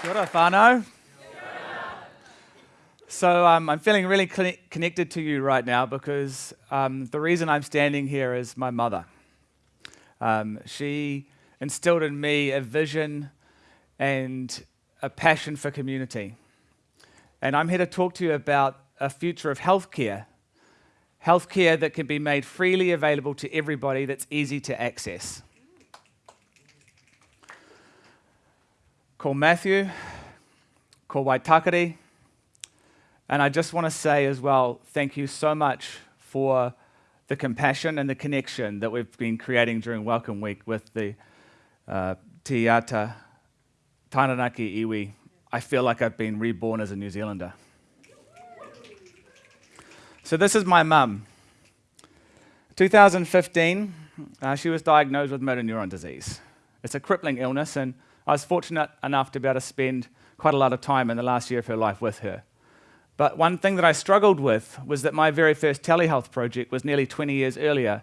Kia ora. So um, I'm feeling really connected to you right now because um, the reason I'm standing here is my mother. Um, she instilled in me a vision and a passion for community. And I'm here to talk to you about a future of healthcare. Healthcare that can be made freely available to everybody that's easy to access. Ko Matthew, ko Waitakere, and I just want to say as well, thank you so much for the compassion and the connection that we've been creating during Welcome Week with the uh, Tiata Taranaki Iwi. I feel like I've been reborn as a New Zealander. So this is my mum. 2015, uh, she was diagnosed with motor neuron disease. It's a crippling illness, and I was fortunate enough to be able to spend quite a lot of time in the last year of her life with her. But one thing that I struggled with was that my very first telehealth project was nearly 20 years earlier,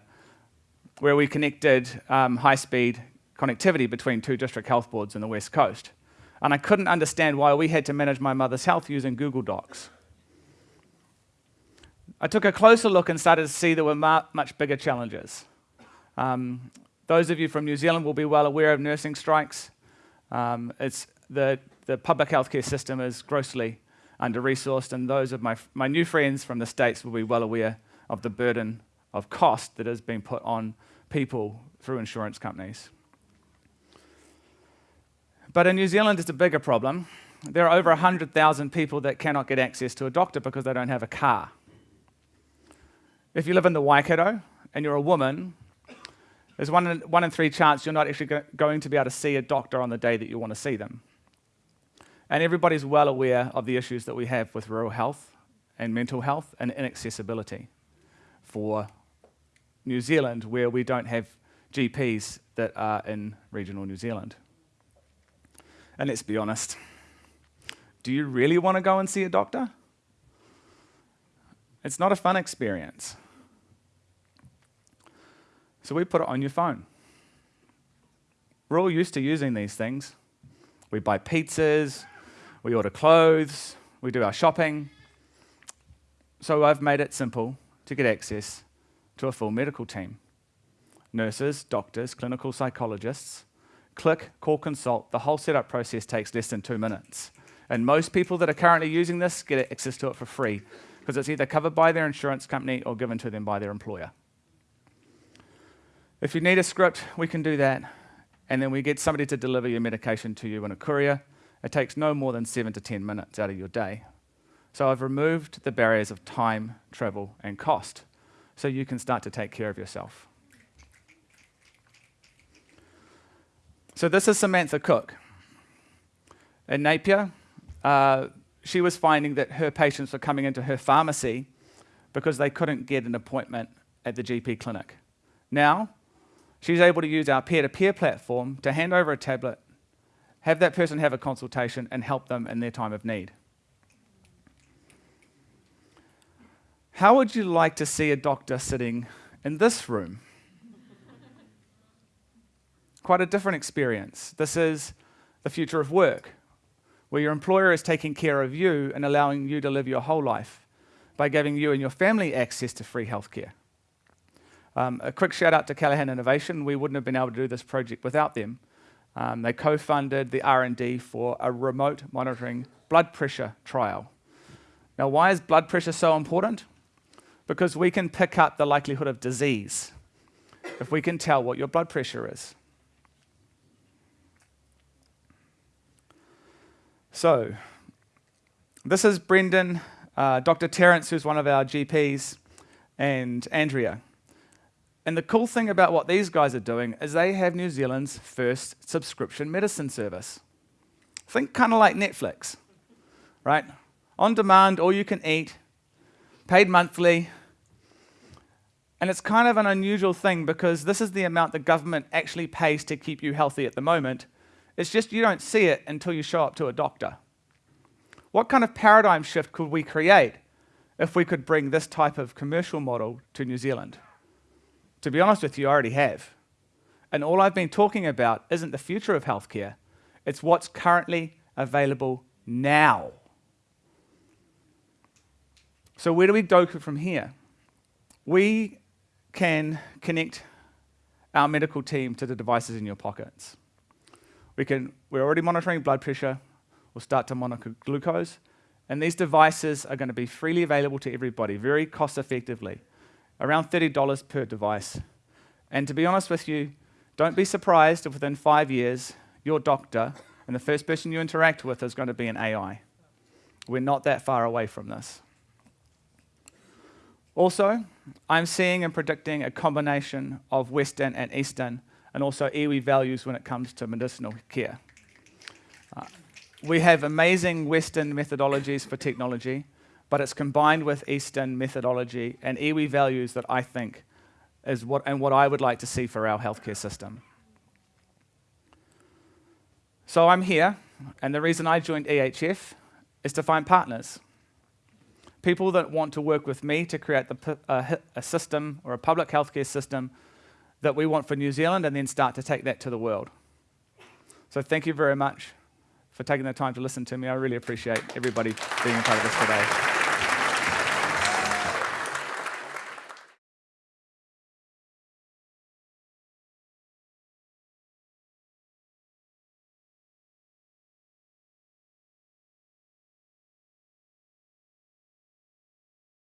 where we connected um, high speed connectivity between two district health boards in the West Coast. And I couldn't understand why we had to manage my mother's health using Google Docs. I took a closer look and started to see there were much bigger challenges. Um, those of you from New Zealand will be well aware of nursing strikes. Um, it's the, the public healthcare system is grossly under-resourced, and those of my, my new friends from the States will be well aware of the burden of cost that has been put on people through insurance companies. But in New Zealand, it's a bigger problem. There are over 100,000 people that cannot get access to a doctor because they don't have a car. If you live in the Waikato and you're a woman, there's one in, one in three chance you're not actually go going to be able to see a doctor on the day that you want to see them. And everybody's well aware of the issues that we have with rural health and mental health and inaccessibility for New Zealand, where we don't have GPs that are in regional New Zealand. And let's be honest, do you really want to go and see a doctor? It's not a fun experience. So we put it on your phone. We're all used to using these things. We buy pizzas, we order clothes, we do our shopping. So I've made it simple to get access to a full medical team. Nurses, doctors, clinical psychologists. Click, call, consult. The whole setup process takes less than two minutes. And most people that are currently using this get access to it for free because it's either covered by their insurance company or given to them by their employer. If you need a script, we can do that. And then we get somebody to deliver your medication to you in a courier it takes no more than seven to 10 minutes out of your day. So I've removed the barriers of time, travel, and cost so you can start to take care of yourself. So this is Samantha Cook. In Napier, uh, she was finding that her patients were coming into her pharmacy because they couldn't get an appointment at the GP clinic. Now, she's able to use our peer-to-peer -peer platform to hand over a tablet have that person have a consultation and help them in their time of need. How would you like to see a doctor sitting in this room? Quite a different experience. This is the future of work, where your employer is taking care of you and allowing you to live your whole life by giving you and your family access to free healthcare. Um, a quick shout out to Callaghan Innovation. We wouldn't have been able to do this project without them. Um, they co-funded the R&D for a remote monitoring blood pressure trial. Now, why is blood pressure so important? Because we can pick up the likelihood of disease if we can tell what your blood pressure is. So, this is Brendan, uh, Dr. Terence, who's one of our GPs, and Andrea. And the cool thing about what these guys are doing is they have New Zealand's first subscription medicine service. Think kind of like Netflix, right? On demand, all you can eat, paid monthly. And it's kind of an unusual thing because this is the amount the government actually pays to keep you healthy at the moment. It's just you don't see it until you show up to a doctor. What kind of paradigm shift could we create if we could bring this type of commercial model to New Zealand? To be honest with you, I already have. And all I've been talking about isn't the future of healthcare, it's what's currently available now. So, where do we go from here? We can connect our medical team to the devices in your pockets. We can, we're already monitoring blood pressure, we'll start to monitor glucose, and these devices are going to be freely available to everybody, very cost effectively, around $30 per device. And to be honest with you, don't be surprised if within five years, your doctor and the first person you interact with is going to be an AI. We're not that far away from this. Also, I'm seeing and predicting a combination of Western and Eastern, and also iwi values when it comes to medicinal care. Uh, we have amazing Western methodologies for technology, but it's combined with Eastern methodology and iwi values that I think is what, and what I would like to see for our healthcare system. So I'm here, and the reason I joined EHF is to find partners. People that want to work with me to create the, uh, a system or a public healthcare system that we want for New Zealand and then start to take that to the world. So thank you very much for taking the time to listen to me. I really appreciate everybody being a part of this today.